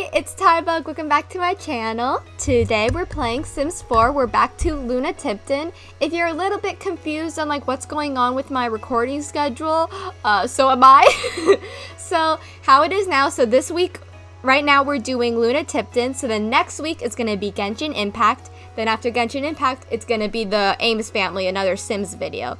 It's Tybug. Welcome back to my channel. Today we're playing Sims 4. We're back to Luna Tipton. If you're a little bit confused on like what's going on with my recording schedule, uh, so am I. so how it is now, so this week, right now we're doing Luna Tipton. So the next week is going to be Genshin Impact. Then after Genshin Impact, it's going to be the Ames family, another Sims video.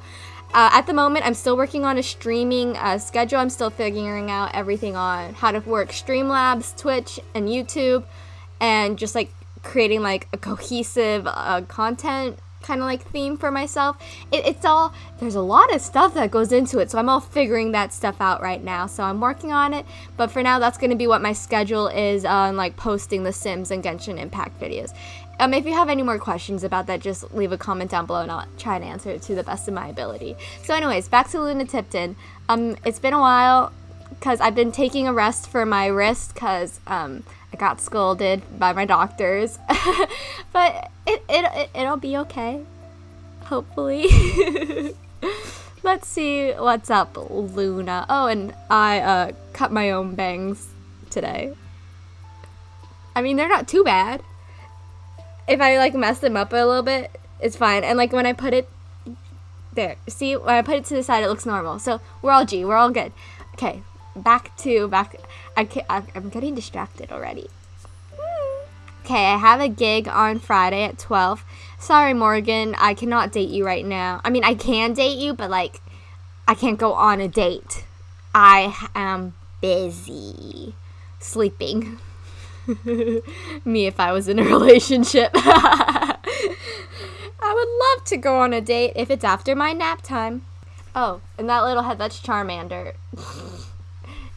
Uh, at the moment, I'm still working on a streaming uh, schedule. I'm still figuring out everything on how to work Streamlabs, Twitch, and YouTube, and just like creating like a cohesive uh, content kind of like theme for myself. It, it's all, there's a lot of stuff that goes into it, so I'm all figuring that stuff out right now. So I'm working on it, but for now, that's going to be what my schedule is on like posting the Sims and Genshin Impact videos. Um, if you have any more questions about that, just leave a comment down below and I'll try and answer it to the best of my ability. So anyways, back to Luna Tipton. Um, it's been a while because I've been taking a rest for my wrist because um, I got scolded by my doctors. but it, it, it, it'll be okay. Hopefully. Let's see what's up, Luna. Oh, and I uh, cut my own bangs today. I mean, they're not too bad if I like mess them up a little bit, it's fine. And like when I put it there, see when I put it to the side, it looks normal. So we're all G, we're all good. Okay, back to back. I I'm getting distracted already. Okay, I have a gig on Friday at 12. Sorry, Morgan, I cannot date you right now. I mean, I can date you, but like, I can't go on a date. I am busy sleeping. Me if I was in a relationship. I would love to go on a date if it's after my nap time. Oh, and that little head, that's Charmander.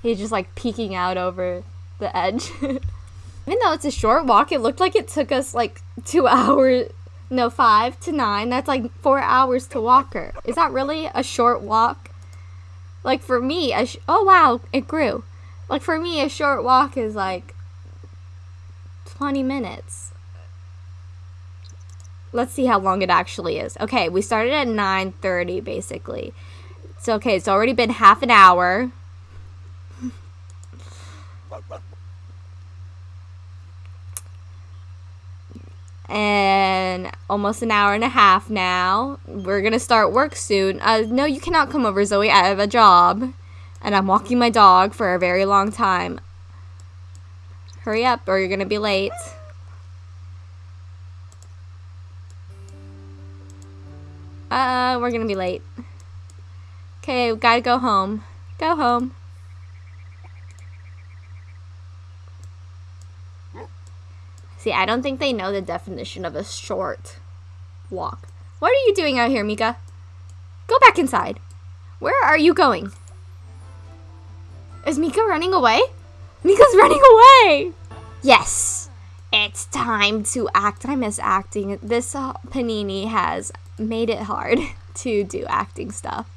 He's just like peeking out over the edge. Even though it's a short walk, it looked like it took us like two hours, no, five to nine. That's like four hours to walk her. Is that really a short walk? Like for me, oh wow, it grew. Like for me, a short walk is like 20 minutes. Let's see how long it actually is. Okay, we started at 9.30 basically. So, okay, it's already been half an hour. And almost an hour and a half now. We're gonna start work soon. Uh, no, you cannot come over, Zoe. I have a job, and I'm walking my dog for a very long time. Hurry up or you're gonna be late. Uh, we're gonna be late. Okay, gotta go home. Go home. See, I don't think they know the definition of a short walk. What are you doing out here, Mika? Go back inside. Where are you going? Is Mika running away? Mika's running away! Yes, it's time to act. I miss acting. This Panini has made it hard to do acting stuff.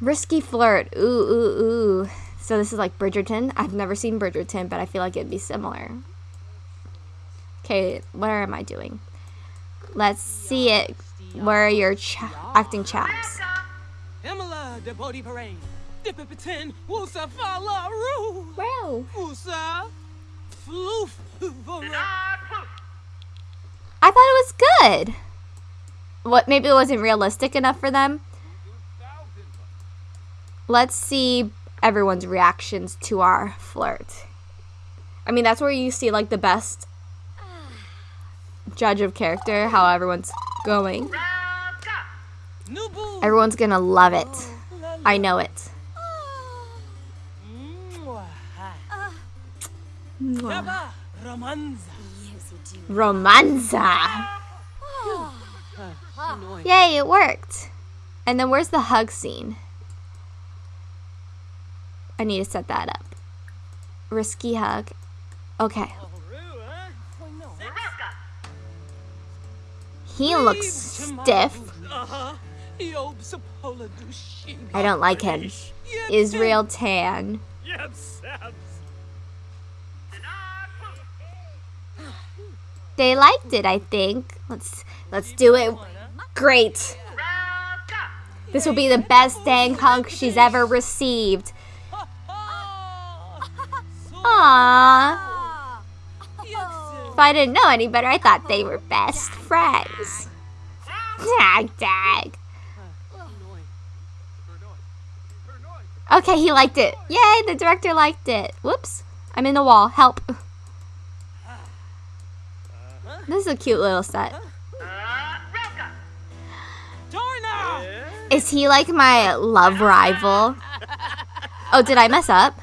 Risky flirt. Ooh, ooh, ooh. So this is like Bridgerton. I've never seen Bridgerton, but I feel like it'd be similar. Okay, what am I doing? Let's see it. Where are your ch acting chaps? Dipipitin, Wusa Falaru. Wow. Wusa Floof. I thought it was good. What, maybe it wasn't realistic enough for them? Let's see everyone's reactions to our flirt. I mean, that's where you see like the best judge of character, how everyone's going. Everyone's gonna love it. I know it. Romanza. Yay, it worked. And then where's the hug scene? I need to set that up. Risky hug. Okay. He looks stiff. I don't like him. Israel Tan. They liked it, I think. Let's let's do it. Great. This will be the best dang hug she's ever received. Aww. If I didn't know any better, I thought they were best friends. Dag, dag. Okay, he liked it. Yay, the director liked it. Whoops. I'm in the wall. Help. This is a cute little set. Is he like my love rival? Oh, did I mess up?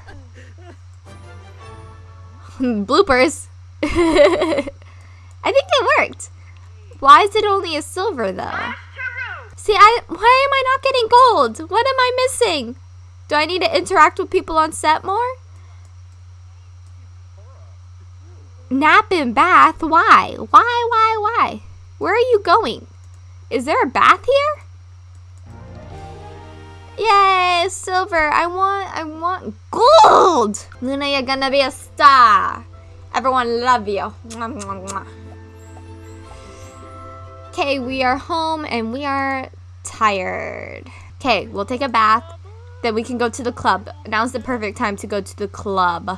Bloopers. I think it worked. Why is it only a silver though? See, I why am I not getting gold? What am I missing? Do I need to interact with people on set more? Nap and bath? Why? Why, why, why? Where are you going? Is there a bath here? Yay, silver. I want, I want gold. Luna, you're gonna be a star. Everyone love you. Okay, we are home and we are tired. Okay, we'll take a bath. Then we can go to the club. Now's the perfect time to go to the club.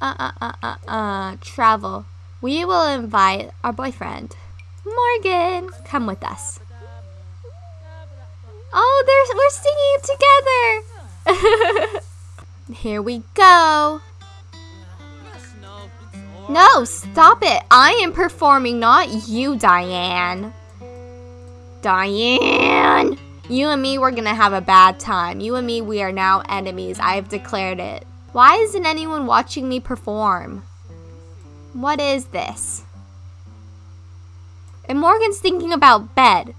Uh, uh, uh, uh, uh, travel. We will invite our boyfriend. Morgan, come with us. Oh, there's, we're singing together. Here we go. No, stop it. I am performing, not you, Diane. Diane. You and me, we're gonna have a bad time. You and me, we are now enemies. I have declared it. Why isn't anyone watching me perform? What is this? And Morgan's thinking about bed.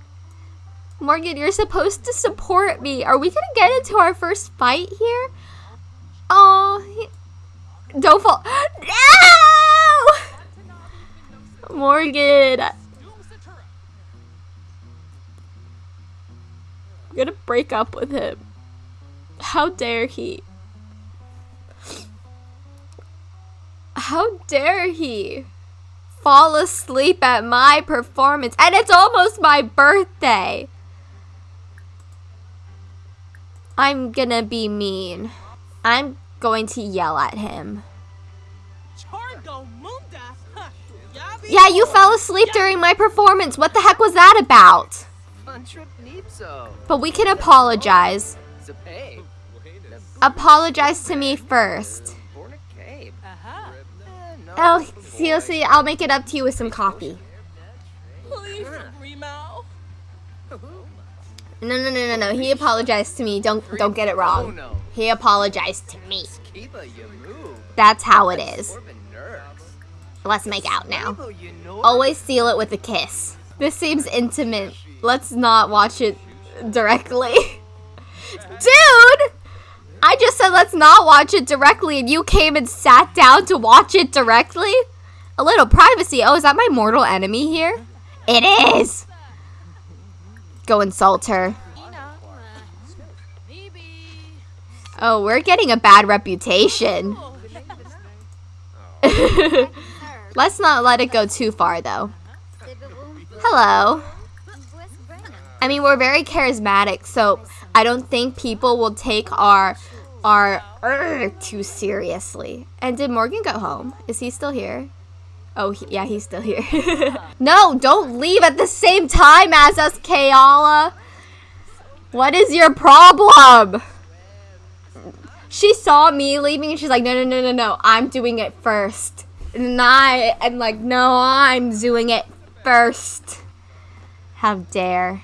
Morgan, you're supposed to support me. Are we gonna get into our first fight here? Oh, don't fall. No! Morgan. I'm gonna break up with him. How dare he? How dare he fall asleep at my performance? And it's almost my birthday. I'm gonna be mean. I'm going to yell at him. Yeah, you fell asleep during my performance. What the heck was that about? But we can apologize. Apologize to me first. Oh, seriously, I'll make it up to you with some coffee. No, no, no, no, no. He apologized to me. Don't, don't get it wrong. He apologized to me. That's how it is. Let's make out now. Always seal it with a kiss. This seems intimate. Let's not watch it directly. Dude! I just said let's not watch it directly and you came and sat down to watch it directly? A little privacy. Oh, is that my mortal enemy here? It is! Go insult her. Oh, we're getting a bad reputation. Let's not let it go too far, though. Hello. I mean, we're very charismatic, so I don't think people will take our our er, too seriously. And did Morgan go home? Is he still here? Oh, he, yeah, he's still here. no, don't leave at the same time as us, Kayala. What is your problem? She saw me leaving and she's like, no, no, no, no, no. I'm doing it first. And I am like, no, I'm doing it first. How dare.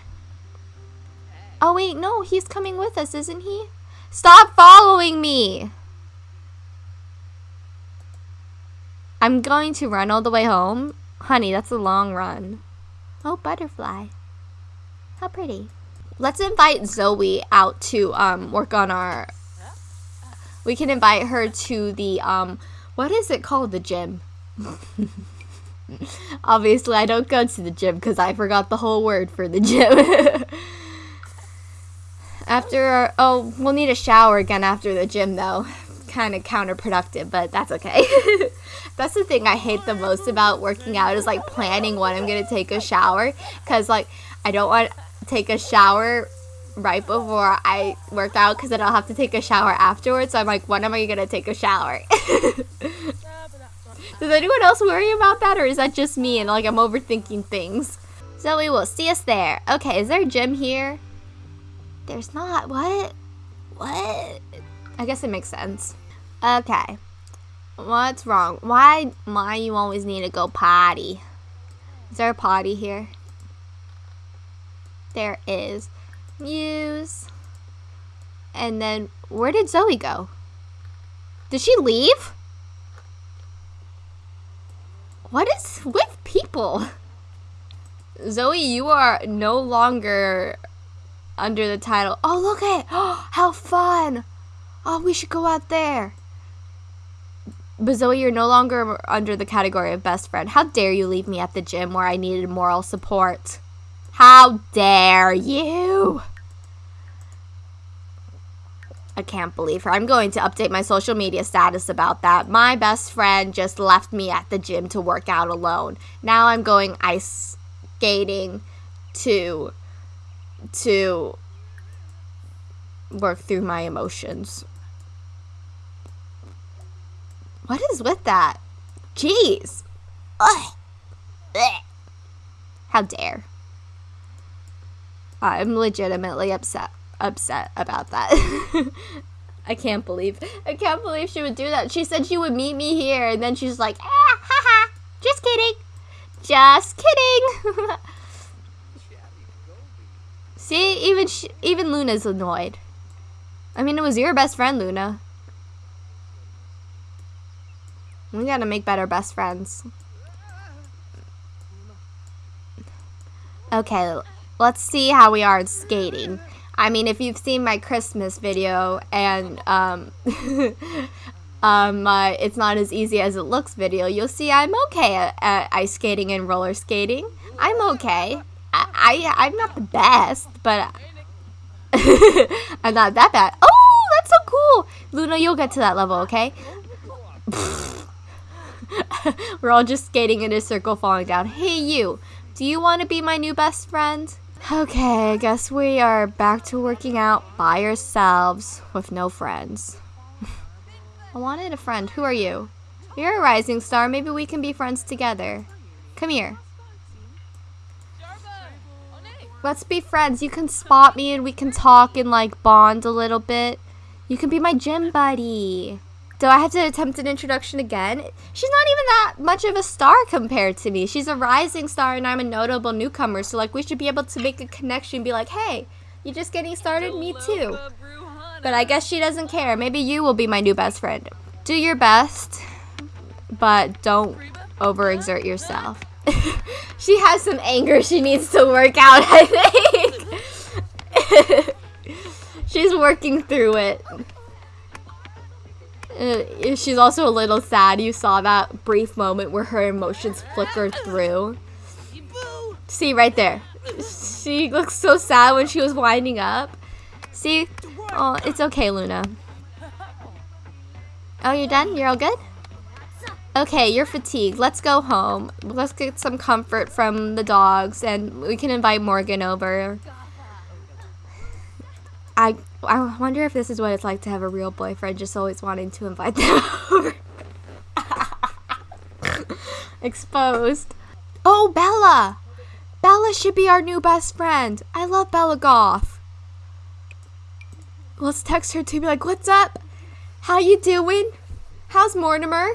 Oh, wait, no, he's coming with us, isn't he? Stop following me! I'm going to run all the way home. Honey, that's a long run. Oh, butterfly. How pretty. Let's invite Zoe out to um, work on our... We can invite her to the, um, what is it called? The gym. Obviously, I don't go to the gym because I forgot the whole word for the gym. after, our, oh, we'll need a shower again after the gym though. Kind of counterproductive, but that's okay. that's the thing I hate the most about working out is like planning when I'm gonna take a shower because like I don't want to take a shower right before I work out because then I'll have to take a shower afterwards. So I'm like, when am I gonna take a shower? Does anyone else worry about that, or is that just me and like I'm overthinking things? Zoe will see us there. Okay, is there a gym here? There's not. What? What? I guess it makes sense. Okay. What's wrong? Why why you always need to go potty? Is there a potty here? There is. Muse. And then where did Zoe go? Did she leave? What is with people? Zoe, you are no longer under the title. Oh, look at oh, how fun. Oh, we should go out there. But Zoe, you're no longer under the category of best friend. How dare you leave me at the gym where I needed moral support? How dare you? I can't believe her. I'm going to update my social media status about that. My best friend just left me at the gym to work out alone. Now I'm going ice skating to to work through my emotions. What is with that? Jeez. Ugh. How dare. I'm legitimately upset upset about that. I can't believe I can't believe she would do that. She said she would meet me here and then she's like, ah, haha, just kidding. Just kidding. See, even she, even Luna's annoyed. I mean, it was your best friend, Luna. We gotta make better best friends. Okay, let's see how we are at skating. I mean, if you've seen my Christmas video and um, um, my It's Not As Easy As It Looks video, you'll see I'm okay at, at ice skating and roller skating. I'm okay. I, I, I'm not the best, but I'm not that bad. Oh, that's so cool. Luna, you'll get to that level, okay? We're all just skating in a circle falling down. Hey, you. Do you want to be my new best friend? Okay, I guess we are back to working out by ourselves with no friends. I wanted a friend. Who are you? You're a rising star. Maybe we can be friends together. Come here. Let's be friends. You can spot me and we can talk and like bond a little bit. You can be my gym buddy. Do I have to attempt an introduction again? She's not even that much of a star compared to me. She's a rising star and I'm a notable newcomer. So like we should be able to make a connection be like, hey, you're just getting started? Me too. But I guess she doesn't care. Maybe you will be my new best friend. Do your best, but don't overexert yourself. she has some anger she needs to work out, I think. She's working through it. Uh, she's also a little sad. You saw that brief moment where her emotions flickered through. See, right there. She looks so sad when she was winding up. See? Oh, it's okay, Luna. Oh, you're done? You're all good? Okay, you're fatigued. Let's go home. Let's get some comfort from the dogs, and we can invite Morgan over. I I wonder if this is what it's like to have a real boyfriend, just always wanting to invite them over. Exposed. Oh, Bella! Bella should be our new best friend. I love Bella Goth. Let's text her to be like, what's up? How you doing? How's Mortimer?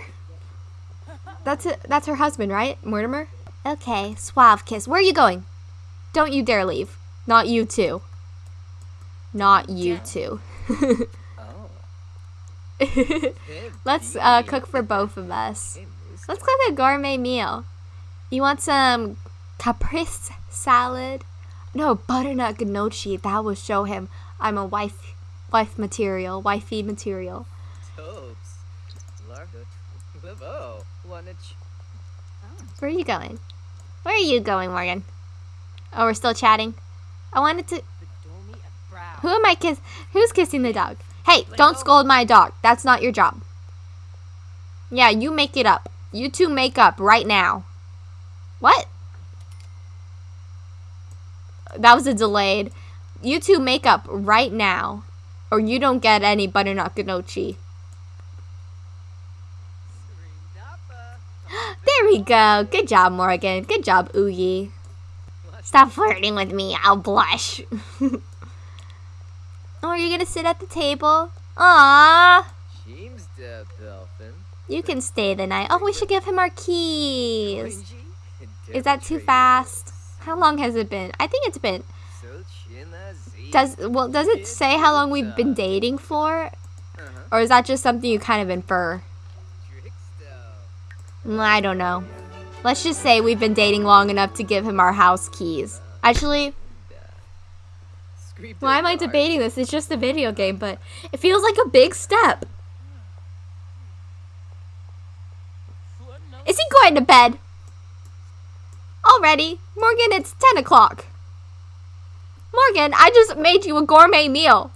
That's it. That's her husband, right? Mortimer? Okay, suave kiss. Where are you going? Don't you dare leave. Not you too. Not you two. Let's uh, cook for both of us. Let's cook a gourmet meal. You want some caprese salad? No, butternut gnocchi. That will show him I'm a wife, wife material, wifey material. Where are you going? Where are you going, Morgan? Oh, we're still chatting. I wanted to who am I kiss? Who's kissing the dog? Hey, don't scold my dog. That's not your job. Yeah, you make it up. You two make up right now. What? That was a delayed. You two make up right now. Or you don't get any butternut gnocchi. There we go. Good job, Morgan. Good job, Oogie. Stop flirting with me. I'll blush. oh, are you gonna sit at the table? Aww. You can stay the night. Oh, we should give him our keys. Is that too fast? How long has it been? I think it's been. Does well? Does it say how long we've been dating for, or is that just something you kind of infer? Mm, I don't know. Let's just say we've been dating long enough to give him our house keys. Actually, why am I debating this? It's just a video game, but it feels like a big step. Is he going to bed? Already? Morgan, it's 10 o'clock. Morgan, I just made you a gourmet meal.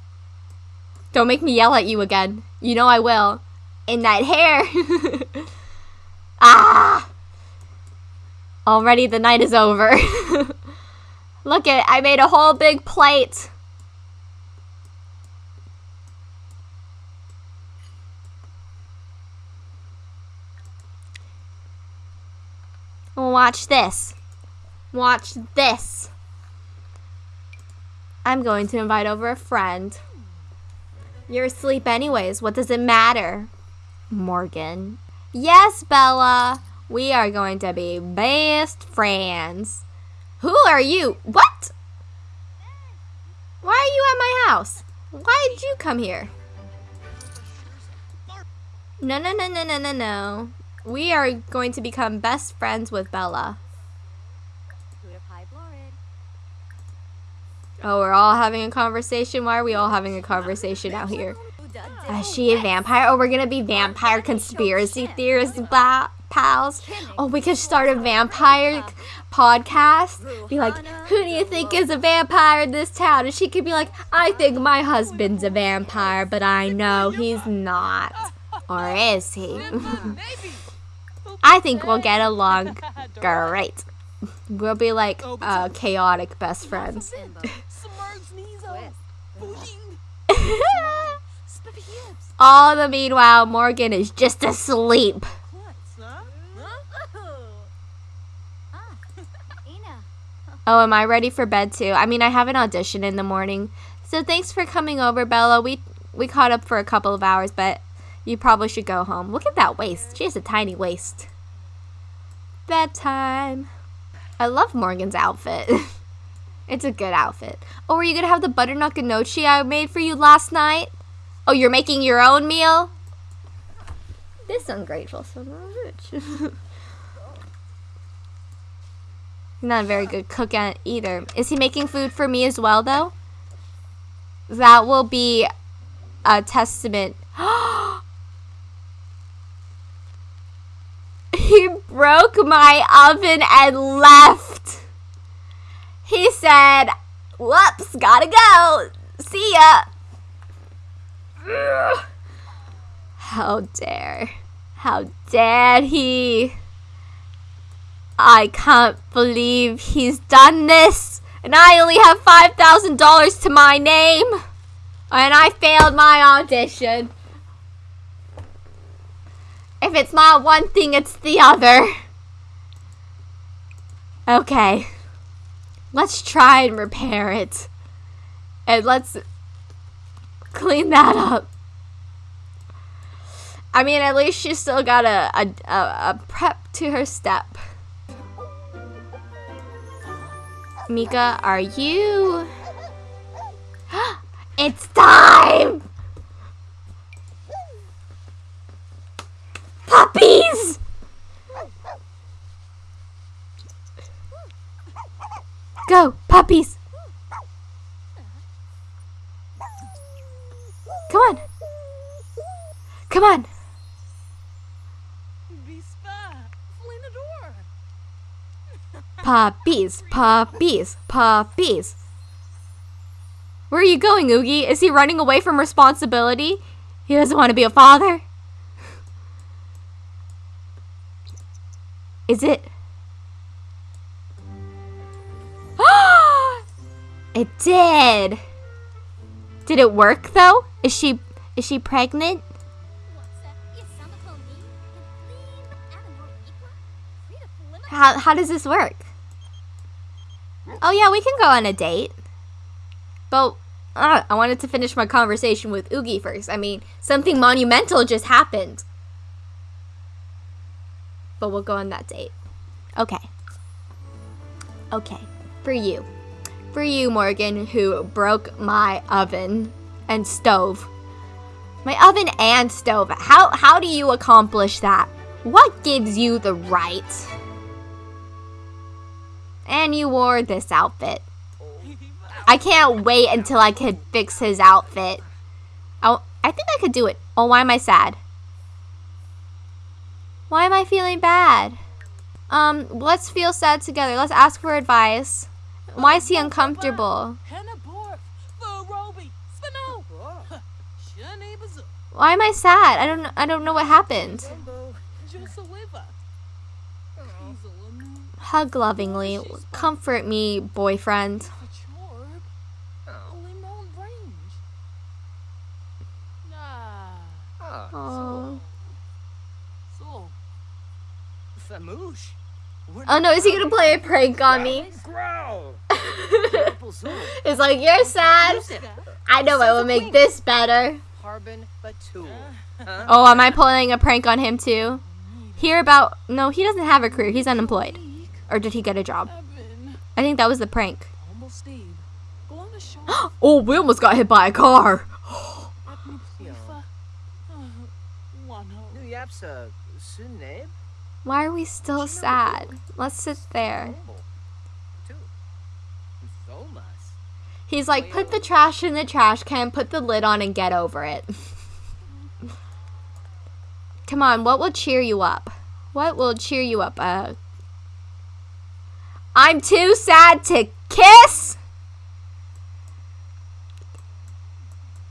Don't make me yell at you again. You know I will. In that hair. ah! Already the night is over. Look at I made a whole big plate. Watch this. Watch this. I'm going to invite over a friend. You're asleep anyways. What does it matter? Morgan. Yes, Bella. We are going to be best friends. Who are you? What? Why are you at my house? Why did you come here? No, no, no, no, no, no, no. We are going to become best friends with Bella. Oh, we're all having a conversation? Why are we all having a conversation out here? Is she a vampire? Oh, we're gonna be vampire conspiracy theorists, pals. Oh, we could start a vampire podcast. Be like, who do you think is a vampire in this town? And she could be like, I think my husband's a vampire, but I know he's not. Or is he? I think we'll get along great. We'll be like uh, chaotic best friends. All the meanwhile, Morgan is just asleep. Oh, am I ready for bed too? I mean, I have an audition in the morning. So thanks for coming over, Bella. We we caught up for a couple of hours, but you probably should go home. Look at that waist. She has a tiny waist. Bedtime. I love Morgan's outfit. it's a good outfit. Oh, are you going to have the butternut gnocchi I made for you last night? Oh, you're making your own meal? This ungrateful son of a bitch. Not a very good cook at either. Is he making food for me as well, though? That will be a testament. Oh, he broke my oven and left. He said, whoops, gotta go. See ya. How dare. How dare he. I can't believe he's done this. And I only have $5,000 to my name. And I failed my audition. If it's not one thing, it's the other. Okay. Let's try and repair it. And let's clean that up. I mean, at least she still got a, a, a, a prep to her step. Mika, are you... it's time! Puppies! Go, puppies! Come on! Come on! Puppies, puppies, puppies. Where are you going, Oogie? Is he running away from responsibility? He doesn't want to be a father? Is it? It did. Did it work though? Is she is she pregnant? How, how does this work? Oh yeah, we can go on a date. But uh, I wanted to finish my conversation with Oogie first. I mean, something monumental just happened. But we'll go on that date. Okay. Okay. For you. For you, Morgan, who broke my oven and stove. My oven and stove. How how do you accomplish that? What gives you the right? And you wore this outfit. I can't wait until I can fix his outfit. Oh, I think I could do it. Oh, why am I sad? Why am I feeling bad? Um, let's feel sad together. Let's ask for advice. Why is he uncomfortable? Why am I sad? I don't I don't know what happened. Hug lovingly. Comfort me, boyfriend. Oh. Oh no, is he gonna play a prank on me? It's like, you're sad. I know I will make this better. Oh, am I pulling a prank on him too? Hear about, no, he doesn't have a career. He's unemployed. Or did he get a job? I think that was the prank. oh, we almost got hit by a car. Why are we still sad? Let's sit there. He's like, put the trash in the trash can, put the lid on, and get over it. Come on, what will cheer you up? What will cheer you up? Uh, I'm too sad to kiss?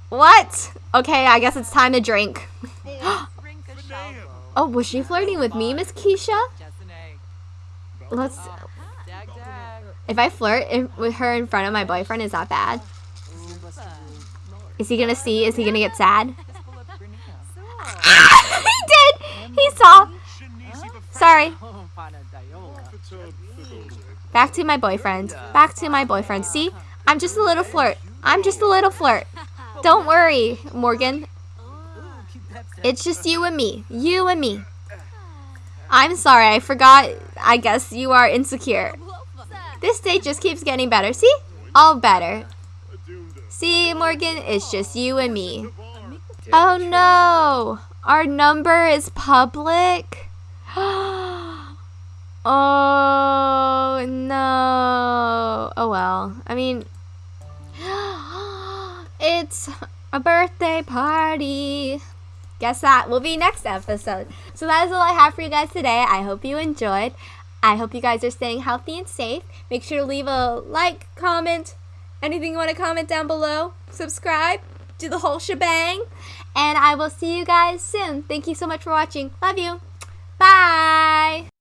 What? Okay, I guess it's time to drink. oh, was she flirting with me, Miss Keisha? Let's... If I flirt with her in front of my boyfriend, is that bad? Is he gonna see? Is he gonna get sad? he did! He saw! Sorry. Back to my boyfriend. Back to my boyfriend. See? I'm just a little flirt. I'm just a little flirt. Don't worry, Morgan. It's just you and me. You and me. I'm sorry, I forgot. I guess you are insecure. This date just keeps getting better. See? All better. See, Morgan? It's just you and me. Oh no! Our number is public? oh no. Oh well. I mean, it's a birthday party. Guess that will be next episode. So that is all I have for you guys today. I hope you enjoyed. I hope you guys are staying healthy and safe. Make sure to leave a like, comment, anything you want to comment down below. Subscribe, do the whole shebang. And I will see you guys soon. Thank you so much for watching. Love you. Bye.